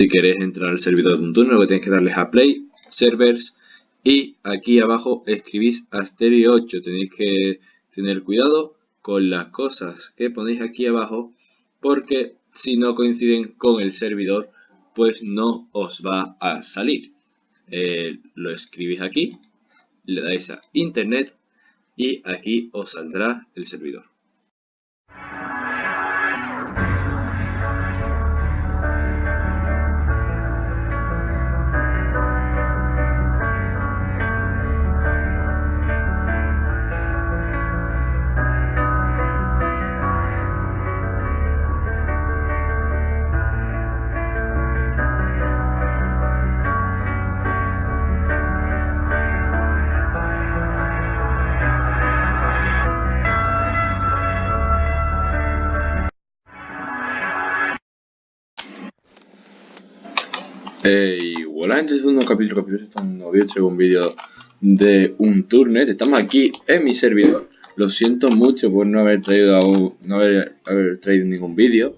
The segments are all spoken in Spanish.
si queréis entrar al servidor de un turno, lo que tenéis que darles a Play, Servers y aquí abajo escribís Asterio 8. Tenéis que tener cuidado con las cosas que ponéis aquí abajo porque si no coinciden con el servidor pues no os va a salir. Eh, lo escribís aquí, le dais a internet y aquí os saldrá el servidor. Y hola gente, este es un capítulo, capítulo había hecho un vídeo de un turnet, estamos aquí en mi servidor, lo siento mucho por no haber traído no haber, traído ningún vídeo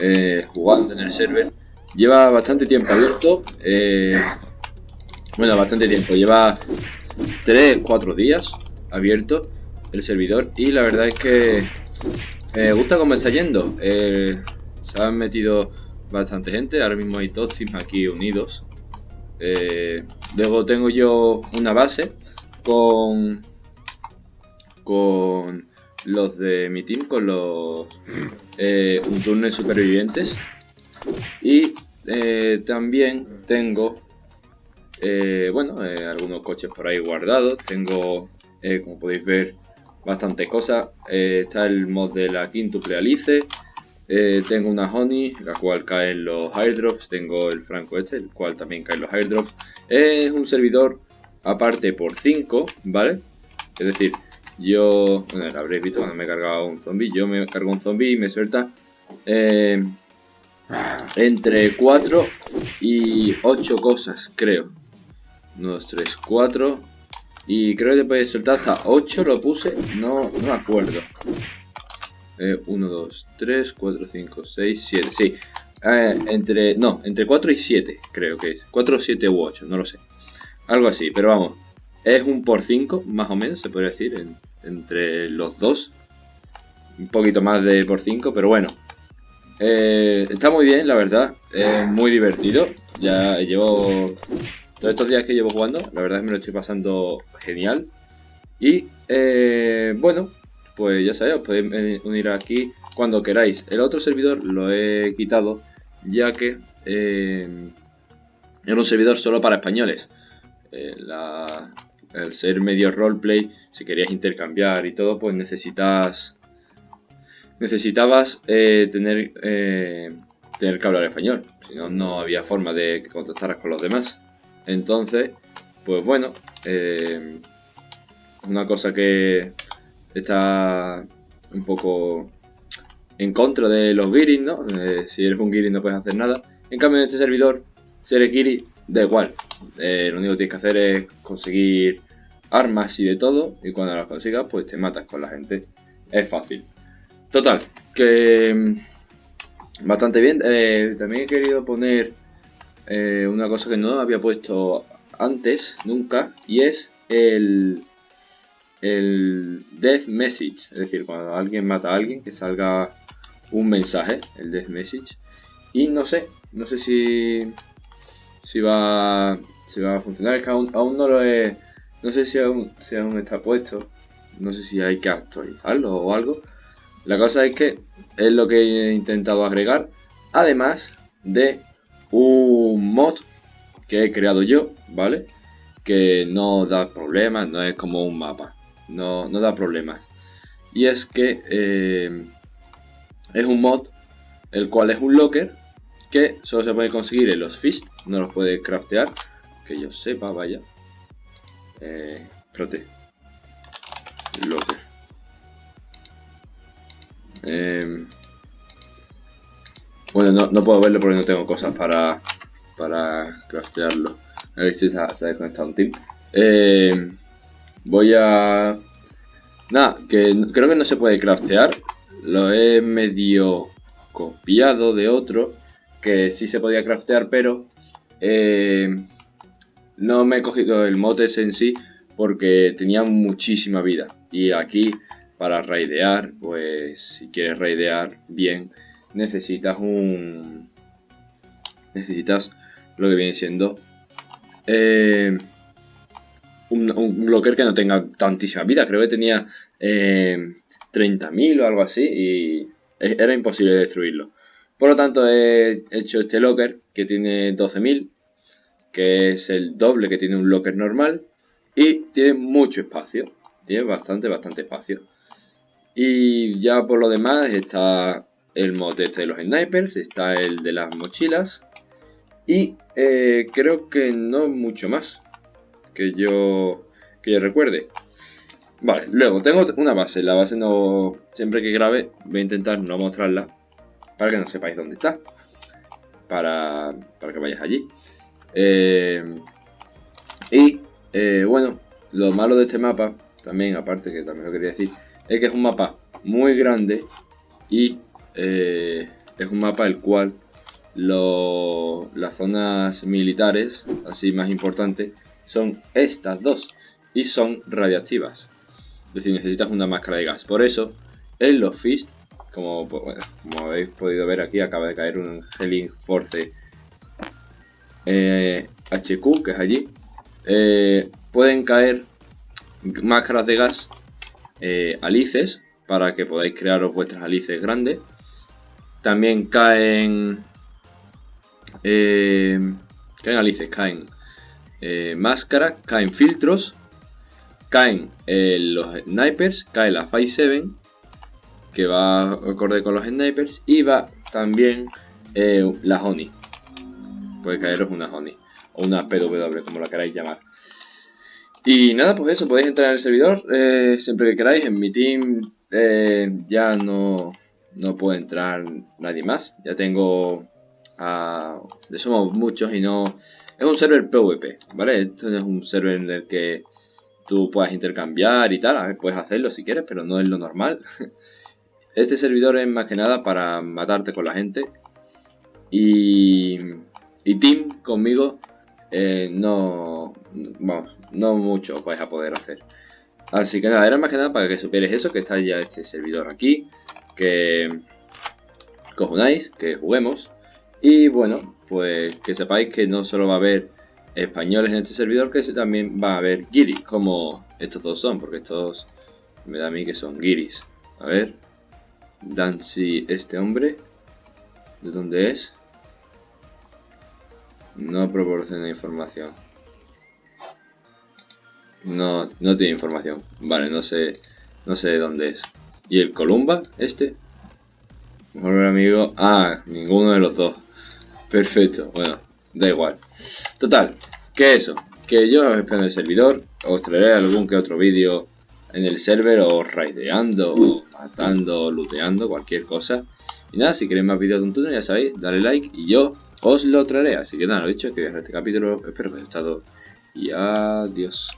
eh, jugando en el server, lleva bastante tiempo abierto, eh, bueno bastante tiempo, lleva 3-4 días abierto el servidor y la verdad es que me gusta cómo está yendo, eh, se han metido bastante gente. Ahora mismo hay dos teams aquí unidos. Eh, luego tengo yo una base con con los de mi team, con los eh, un supervivientes. Y eh, también tengo bueno algunos coches por ahí guardados. Tengo como podéis ver bastante cosas. está el mod de la quintuple alice eh, tengo una Honey, la cual caen los airdrops. Tengo el Franco este, el cual también caen los airdrops. Es un servidor aparte por 5, ¿vale? Es decir, yo... Bueno, lo habréis visto cuando me he cargado un zombie. Yo me cargo un zombie y me suelta... Eh, entre 4 y 8 cosas, creo. 1, 2, 3, 4. Y creo que puede soltar hasta 8 lo puse, no, no me acuerdo. 1, 2, 3, 4, 5, 6, 7, sí. Eh, entre, no, entre 4 y 7 creo que es. 4, 7 u 8, no lo sé. Algo así, pero vamos. Es un por 5, más o menos, se podría decir, entre los dos. Un poquito más de por 5, pero bueno. Eh, está muy bien, la verdad. Es muy divertido. Ya llevo... Todos estos días que llevo jugando, la verdad es que me lo estoy pasando genial. Y, eh, bueno, pues ya sabéis, os podéis unir aquí cuando queráis. El otro servidor lo he quitado ya que eh, era un servidor solo para españoles. Eh, el ser medio roleplay, si querías intercambiar y todo, pues necesitas necesitabas eh, tener, tener que hablar español. Si no, no había forma de que contactaras con los demás. Entonces, pues bueno, una cosa que está un poco en contra de los Giris, ¿no? Eh, si eres un Giri no puedes hacer nada. En cambio en este servidor, si eres Giri, da igual. Eh, lo único que tienes que hacer es conseguir armas y de todo. Y cuando las consigas, pues te matas con la gente. Es fácil. Total, que mm, bastante bien. Eh, también he querido poner una cosa que no había puesto antes, nunca. Y es el el death message, es decir, cuando alguien mata a alguien, que salga un mensaje, el death message. Y no sé, no sé si, si, va, si va a funcionar, es que aún, no lo he, no sé si aún, si aún está puesto, no sé si hay que actualizarlo o algo. La cosa es que es lo que he intentado agregar, además de un mod que he creado yo, ¿vale? Que no da problemas, no es como un mapa no, no da problemas. Y es que eh, es un mod, el cual es un locker, que solo se puede conseguir en los fist, no los puede craftear, que yo sepa, vaya. Eh, espérate. Locker. Eh, bueno, no, no, puedo verlo porque no tengo cosas para, para craftearlo. A ver si se ha, desconectado un team. Voy a... Nada, que creo que no se puede craftear. Lo he medio copiado de otro. que sí se podía craftear, pero eh, no me he cogido el motes en sí porque tenía muchísima vida. Y aquí, para raidear, pues si quieres raidear bien, necesitas un... Necesitas lo que viene siendo... Eh, un, un, blocker que no tenga tantísima vida. Creo que tenía eh, 30.000 o algo así y era imposible destruirlo. Por lo tanto he hecho este locker que tiene 12.000, que es el doble que tiene un locker normal y tiene mucho espacio. Tiene bastante, bastante espacio. Y ya por lo demás está el mod este de los snipers, está el de las mochilas y eh, creo que no mucho más que yo, que yo recuerde. Vale, luego tengo una base. La base no. Siempre que grabe, voy a intentar no mostrarla. Para que no sepáis dónde está. Para, para que vayáis allí. Eh, y eh, bueno, lo malo de este mapa, también, aparte que también lo quería decir, es que es un mapa muy grande. Y eh, es un mapa el cual las zonas militares, así más importantes, son estas dos. Y son radiactivas. Es decir, necesitas una máscara de gas. Por eso, en los Fist, como, como habéis podido ver aquí, acaba de caer un Healing Force eh, HQ, que es allí. Eh, pueden caer máscaras de gas eh, alices para que podáis crearos vuestras alices grandes. También caen... caen alices, caen máscaras, caen filtros caen eh, los snipers, cae la 5-7, que va acorde con los snipers, y va también eh, la honey. Puede caeros una honey, o una PW, como la queráis llamar. Y nada, pues eso, podéis entrar en el servidor eh, siempre que queráis. En mi team ya no, no puede entrar nadie más. Ya tengo a... somos muchos y no... Es un server PvP, ¿vale? Esto no es un server en el que tú puedas intercambiar y tal, puedes hacerlo si quieres, pero no es lo normal. Este servidor es más que nada para matarte con la gente. Y, y Team conmigo eh, no, no mucho vais a poder hacer. Así que nada, era más que nada para que supieres eso, que está ya este servidor aquí, que cojonáis, que juguemos. Y bueno, pues que sepáis que no solo va a haber españoles en este servidor que también va a haber guiris, como estos dos son, porque estos me da a mí que son guiris. A ver, Dancy, este hombre, ¿de dónde es? No proporciona información. No, no tiene información. Vale, no sé, no sé de dónde es. ¿Y el Columba, este? Mejor amigo. Ah, ninguno de los dos. Perfecto, bueno, da igual. Total, que eso, que yo os espero en el servidor, os traeré algún que otro vídeo en el server, o raideando, o matando, o looteando, cualquier cosa. Y nada, si queréis más vídeos de un túnel, ya sabéis, dale like y yo os lo traeré. Así que nada, lo dicho, que este capítulo, espero que os haya gustado y adiós.